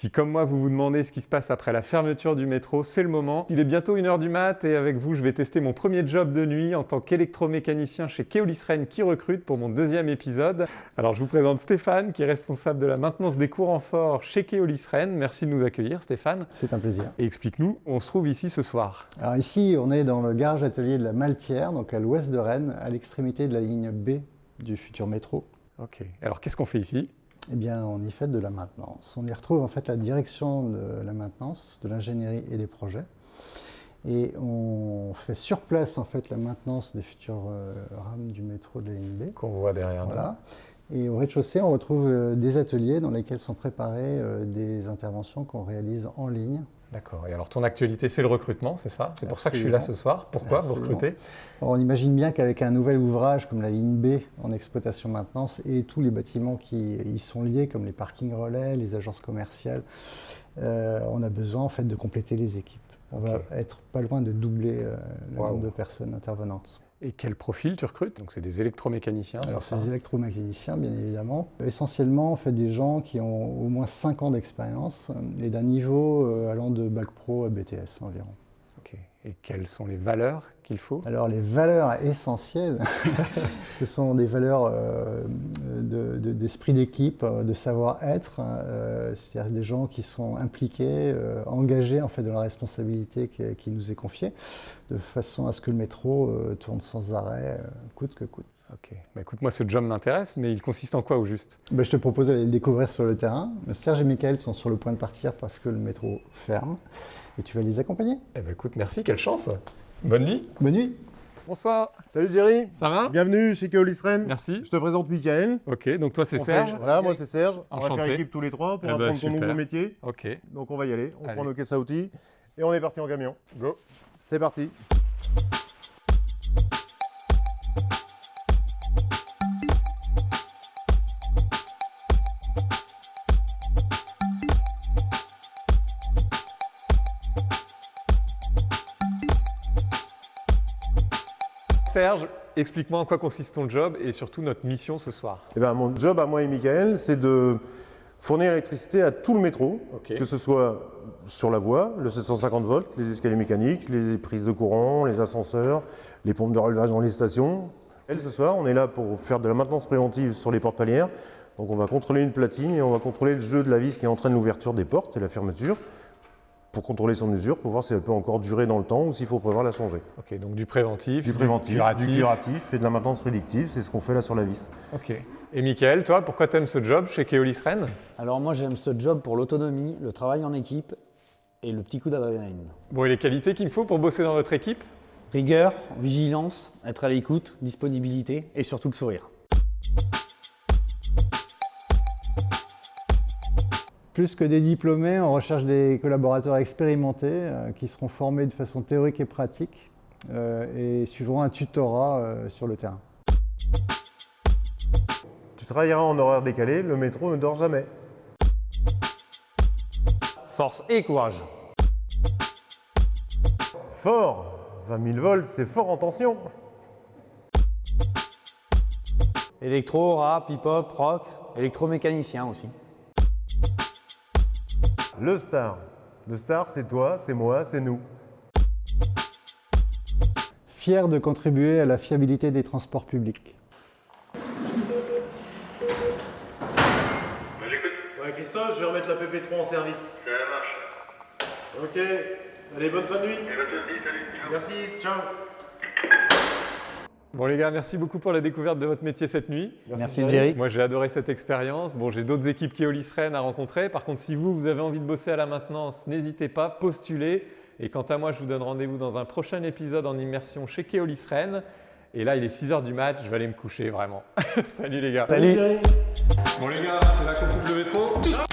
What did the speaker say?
Si comme moi vous vous demandez ce qui se passe après la fermeture du métro, c'est le moment. Il est bientôt 1h du mat et avec vous je vais tester mon premier job de nuit en tant qu'électromécanicien chez Keolis Rennes qui recrute pour mon deuxième épisode. Alors je vous présente Stéphane qui est responsable de la maintenance des courants forts chez Keolis Rennes. Merci de nous accueillir Stéphane. C'est un plaisir. Et explique-nous, on se trouve ici ce soir. Alors ici on est dans le garage atelier de la Maltière, donc à l'ouest de Rennes, à l'extrémité de la ligne B du futur métro. Ok, alors qu'est-ce qu'on fait ici? Eh bien, on y fait de la maintenance. On y retrouve en fait la direction de la maintenance, de l'ingénierie et des projets. Et on fait sur place en fait la maintenance des futures euh, rames du métro de la ligne B. Qu'on voit derrière voilà. Et au rez-de-chaussée, on retrouve euh, des ateliers dans lesquels sont préparées euh, des interventions qu'on réalise en ligne D'accord. Et alors ton actualité, c'est le recrutement, c'est ça? C'est pour ça que je suis là ce soir. Pourquoi vous recrutez? On imagine bien qu'avec un nouvel ouvrage comme la ligne B en exploitation maintenance et tous les bâtiments qui y sont liés, comme les parkings relais, les agences commerciales, euh, on a besoin en fait de compléter les équipes. On va être pas loin de doubler euh, le nombre de personnes intervenantes. Et quel profil tu recrutes? Donc c'est des électromécaniciens Alors c'est des électromécaniciens bien évidemment. Essentiellement on fait des gens qui ont au moins 5 ans d'expérience et d'un niveau euh, allant de bac pro à BTS environ. Et quelles sont les valeurs qu'il faut? Alors les valeurs essentielles, ce sont des valeurs euh, d'esprit d'équipe, euh, de savoir-être, euh, c'est-à-dire des gens qui sont impliqués, engagés en fait dans la responsabilité qui, nous est confiée, de façon à ce que le métro tourne sans arrêt, coûte que coûte. Ok, bah, écoute, moi ce job m'intéresse, mais il consiste en quoi au juste? Bah, Je te propose d'aller le découvrir sur le terrain. Serge et Michael sont sur le point de partir parce que le métro ferme et tu vas les accompagner. Eh ben écoute, merci, quelle chance. Bonne nuit. Bonne nuit. Bonsoir. Salut Jerry. Ça va? Bienvenue chez Keolis Rennes. Merci. Je te présente Michael. Ok, donc toi c'est Serge. voilà, moi c'est Serge. On va faire équipe tous les trois pour eh ben, apprendre ton nouveau métier. Ok. Donc on va y aller. On prend nos caisses à outils et on est parti en camion. Go. C'est parti. Serge, explique-moi en quoi consiste ton job et surtout notre mission ce soir. Eh ben, mon job à moi et Michael, c'est de fournir l'électricité à tout le métro, que ce soit sur la voie, le 750 volts, les escaliers mécaniques, les prises de courant, les ascenseurs, les pompes de relevage dans les stations. Et ce soir, on est là pour faire de la maintenance préventive sur les portes palières. Donc on va contrôler une platine et on va contrôler le jeu de la vis qui entraîne l'ouverture des portes et la fermeture pour contrôler son usure, pour voir si elle peut encore durer dans le temps ou s'il faut prévoir la changer. Ok, donc du préventif, du, préventif, du curatif. et de la maintenance prédictive, c'est ce qu'on fait là sur la vis. Ok. Et Mickaël, toi, pourquoi tu aimes ce job chez Keolis Rennes? Alors moi j'aime ce job pour l'autonomie, le travail en équipe et le petit coup d'adrénaline. Bon, et les qualités qu'il me faut pour bosser dans votre équipe? Rigueur, vigilance, être à l'écoute, disponibilité et surtout le sourire. Plus que des diplômés, on recherche des collaborateurs expérimentés euh, qui seront formés de façon théorique et pratique euh, et suivront un tutorat euh, sur le terrain. Tu travailleras en horaire décalé, le métro ne dort jamais. Force et courage. Fort 20 000 volts, c'est fort en tension. Électro, rap, hip-hop, rock, électromécanicien aussi. Le star. Le star, c'est toi, c'est moi, c'est nous. Fier de contribuer à la fiabilité des transports publics. Ouais, Christophe, je vais remettre la PP3 en service. Ça marche. Ok. Allez, bonne fin de nuit. salut. Merci, ciao. Bon les gars, merci beaucoup pour la découverte de votre métier cette nuit. Merci, Jerry. Moi j'ai adoré cette expérience. Bon, j'ai d'autres équipes Keolis Rennes à rencontrer. Par contre, si vous, vous avez envie de bosser à la maintenance, n'hésitez pas, postulez. Et quant à moi, je vous donne rendez-vous dans un prochain épisode en immersion chez Keolis Rennes. Et là, il est 6h du match, je vais aller me coucher vraiment. Salut les gars. Salut. Bon les gars, c'est là qu'on coupe le métro.